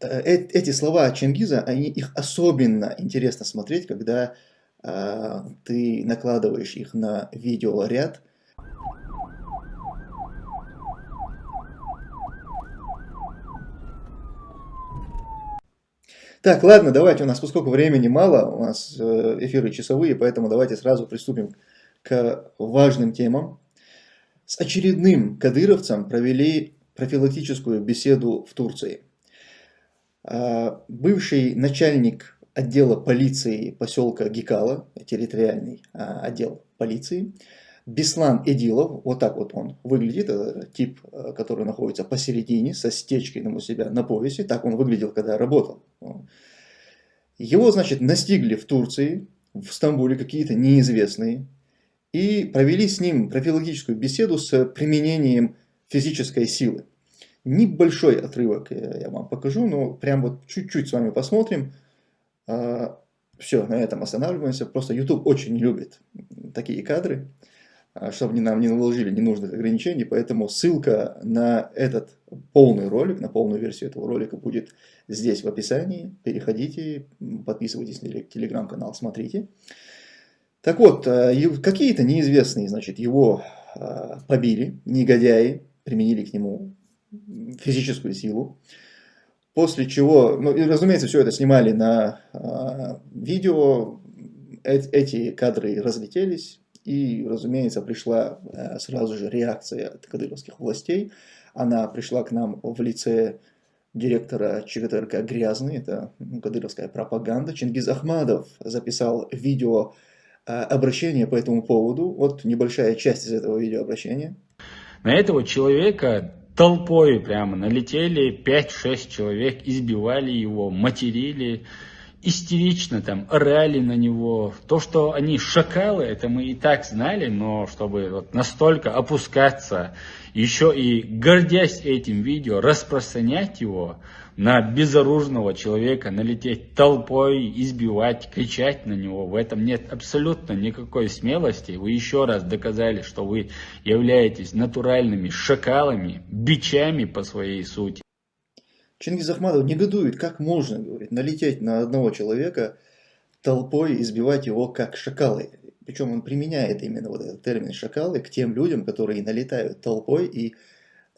Э, эти слова Чингиза, они, их особенно интересно смотреть, когда э, ты накладываешь их на видеоряд. Так, ладно, давайте, у нас, поскольку времени мало, у нас э, эфиры часовые, поэтому давайте сразу приступим к важным темам. С очередным кадыровцем провели профилактическую беседу в Турции. А, бывший начальник отдела полиции поселка Гикала, территориальный а, отдел полиции, Беслан Эдилов, вот так вот он выглядит, это тип, а, который находится посередине, со стечкой у себя на поясе, так он выглядел, когда работал. Его, значит, настигли в Турции, в Стамбуле какие-то неизвестные, и провели с ним профилактическую беседу с применением физической силы. Небольшой отрывок я вам покажу, но прям вот чуть-чуть с вами посмотрим. А, Все, на этом останавливаемся. Просто YouTube очень любит такие кадры, а, чтобы нам не наложили ненужных ограничений. Поэтому ссылка на этот полный ролик, на полную версию этого ролика будет здесь в описании. Переходите, подписывайтесь на телеграм-канал, смотрите. Так вот, а, какие-то неизвестные, значит, его побили, негодяи, применили к нему физическую силу. После чего, ну и разумеется, все это снимали на э, видео, э эти кадры разлетелись, и, разумеется, пришла э, сразу же реакция от кадыровских властей. Она пришла к нам в лице директора ЧГТРК «Грязный», это ну, кадыровская пропаганда. Чингиз Ахмадов записал видео э, обращение по этому поводу. Вот небольшая часть из этого видеообращения. На этого человека толпой прямо налетели, 5-6 человек, избивали его, материли, истерично там орали на него. То, что они шакалы, это мы и так знали, но чтобы вот настолько опускаться, еще и гордясь этим видео, распространять его, на безоружного человека налететь толпой, избивать, кричать на него. В этом нет абсолютно никакой смелости. Вы еще раз доказали, что вы являетесь натуральными шакалами, бичами по своей сути. Чингиз Ахмадов негодует, как можно, говорит, налететь на одного человека толпой, избивать его как шакалы. Причем он применяет именно вот этот термин шакалы к тем людям, которые налетают толпой и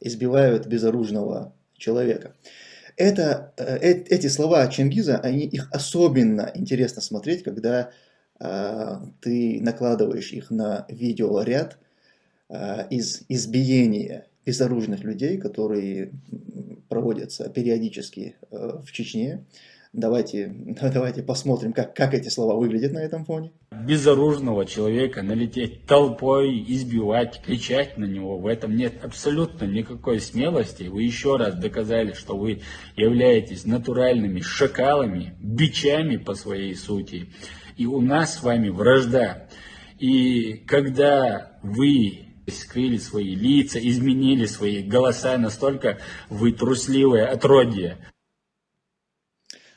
избивают безоружного человека. Это, э, эти слова Чингиза, они, их особенно интересно смотреть, когда э, ты накладываешь их на видеоряд э, из избиения безоружных людей, которые проводятся периодически э, в Чечне. Давайте, давайте посмотрим, как, как эти слова выглядят на этом фоне. Безоружного человека налететь толпой, избивать, кричать на него, в этом нет абсолютно никакой смелости. Вы еще раз доказали, что вы являетесь натуральными шакалами, бичами по своей сути. И у нас с вами вражда. И когда вы скрыли свои лица, изменили свои голоса, настолько вы трусливое отродье.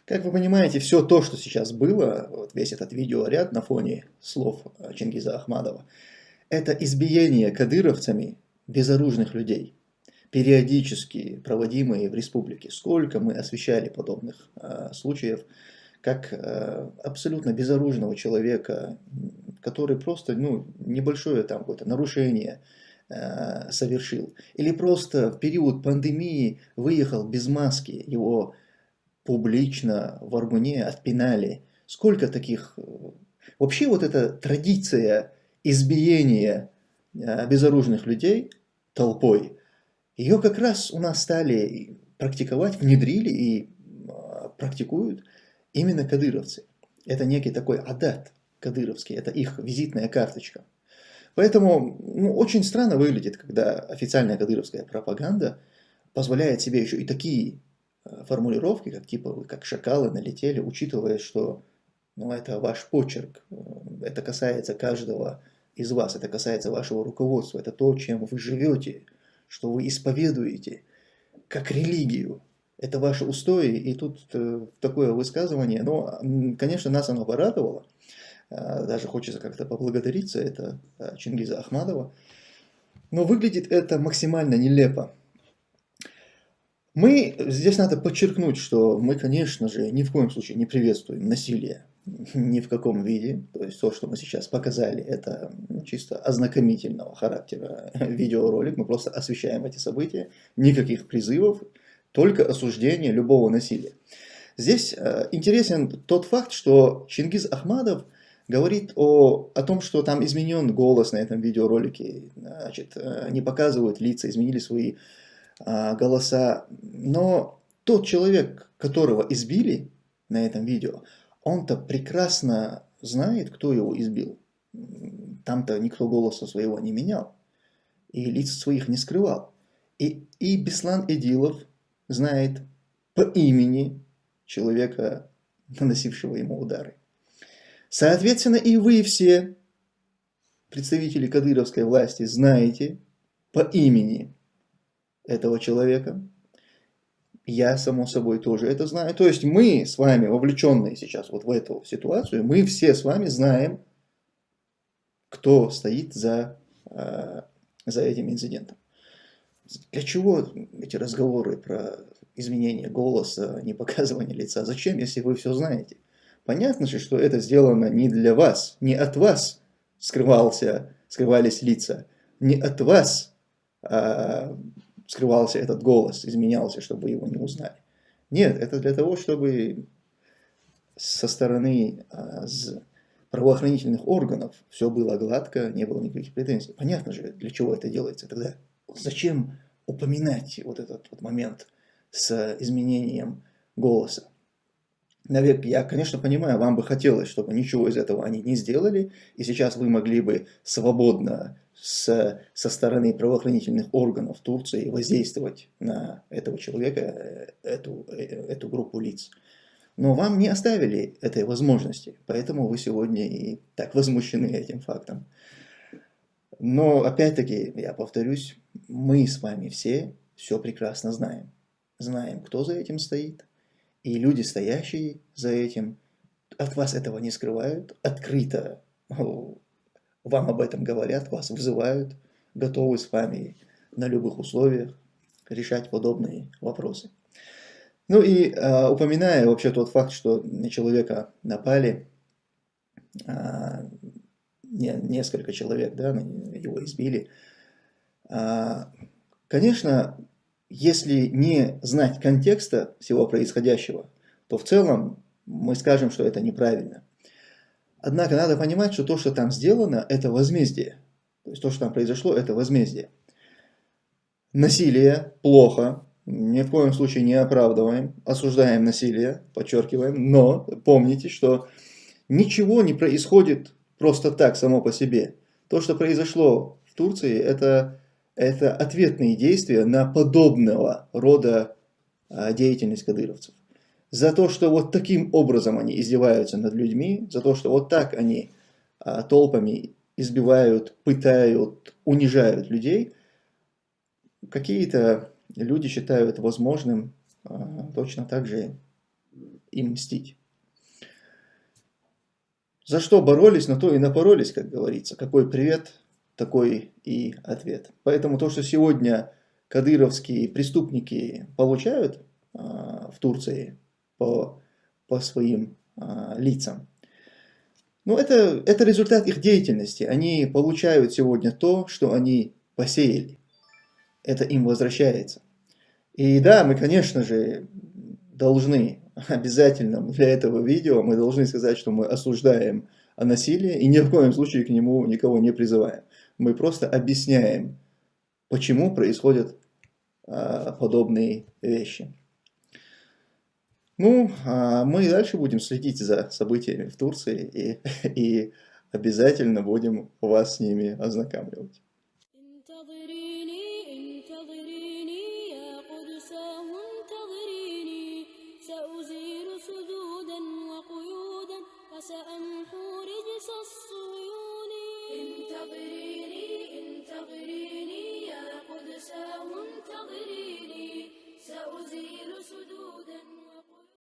Как вы понимаете, все то, что сейчас было, вот весь этот видеоряд на фоне слов э, Чингиза Ахмадова, это избиение кадыровцами безоружных людей, периодически проводимые в республике. Сколько мы освещали подобных э, случаев, как э, абсолютно безоружного человека, который просто ну, небольшое там какое-то нарушение э, совершил. Или просто в период пандемии выехал без маски, его публично в Аргуне отпинали. Сколько таких... Э, вообще вот эта традиция избиения э, безоружных людей толпой, ее как раз у нас стали практиковать, внедрили и э, практикуют именно кадыровцы. Это некий такой адат кадыровский, это их визитная карточка. Поэтому ну, очень странно выглядит, когда официальная кадыровская пропаганда позволяет себе еще и такие Э, формулировки, как типа как шакалы налетели, учитывая, что ну, это ваш почерк, э, это касается каждого из вас, это касается вашего руководства, это то, чем вы живете, что вы исповедуете, как религию. Это ваши устои, и тут э, такое высказывание, но, конечно, нас оно порадовало, даже хочется как-то поблагодарить за это Чингиза Ахмадова, но выглядит это максимально нелепо. Мы, здесь надо подчеркнуть, что мы, конечно же, ни в коем случае не приветствуем насилие ни в каком виде. То есть то, что мы сейчас показали, это чисто ознакомительного характера видеоролик. Мы просто освещаем эти события. Никаких призывов, только осуждение любого насилия. Здесь э, интересен тот факт, что Чингиз Ахмадов говорит о, о том, что там изменен голос на этом видеоролике, значит, э, не показывают лица, изменили свои а, голоса. Но тот человек, которого избили на этом видео, он-то прекрасно знает, кто его избил. Там-то никто голоса своего не менял и лиц своих не скрывал. И, и Беслан Эдилов знает по имени человека, наносившего ему удары. Соответственно, и вы все, представители кадыровской власти, знаете по имени этого человека, я, само собой, тоже это знаю. То есть мы с вами, вовлеченные сейчас вот в эту ситуацию, мы все с вами знаем, кто стоит за, э, за этим инцидентом. Для чего эти разговоры про изменение голоса, не показывание лица? Зачем, если вы все знаете? Понятно же, что это сделано не для вас, не от вас скрывался, скрывались лица, не от вас а, скрывался этот голос, изменялся, чтобы его не узнали. Нет, это для того, чтобы со стороны а, правоохранительных органов все было гладко, не было никаких претензий. Понятно же, для чего это делается тогда. Зачем упоминать вот этот вот момент с изменением голоса? Наверное, я, конечно, понимаю, вам бы хотелось, чтобы ничего из этого они не сделали, и сейчас вы могли бы свободно с, со стороны правоохранительных органов Турции воздействовать на этого человека, э, эту, э, эту группу лиц. Но вам не оставили этой возможности, поэтому вы сегодня и так возмущены этим фактом. Но опять-таки, я повторюсь, мы с вами все все прекрасно знаем. Знаем, кто за этим стоит, и люди, стоящие за этим, от вас этого не скрывают, открыто вам об этом говорят, вас вызывают, готовы с вами на любых условиях решать подобные вопросы. Ну и э, упоминая вообще тот факт, что на человека напали, э, не, несколько человек, да, его избили, э, конечно, если не знать контекста всего происходящего, то в целом мы скажем, что это неправильно. Однако надо понимать, что то, что там сделано, это возмездие. То есть то, что там произошло, это возмездие. Насилие плохо, ни в коем случае не оправдываем, осуждаем насилие, подчеркиваем, но помните, что ничего не происходит просто так, само по себе. То, что произошло в Турции, это, это ответные действия на подобного рода а, деятельность кадыровцев за то, что вот таким образом они издеваются над людьми, за то, что вот так они а, толпами избивают, пытают, унижают людей, какие-то люди считают возможным а, точно так же им мстить. За что боролись, на то и напоролись, как говорится. Какой привет, такой и ответ. Поэтому то, что сегодня кадыровские преступники получают а, в Турции, по, по своим а, лицам. Но это, это результат их деятельности. Они получают сегодня то, что они посеяли. Это им возвращается. И да, мы, конечно же, должны обязательно для этого видео, мы должны сказать, что мы осуждаем насилие и ни в коем случае к нему никого не призываем. Мы просто объясняем, почему происходят а, подобные вещи. Ну, а мы и дальше будем следить за событиями в Турции и, и обязательно будем вас с ними ознакомливать.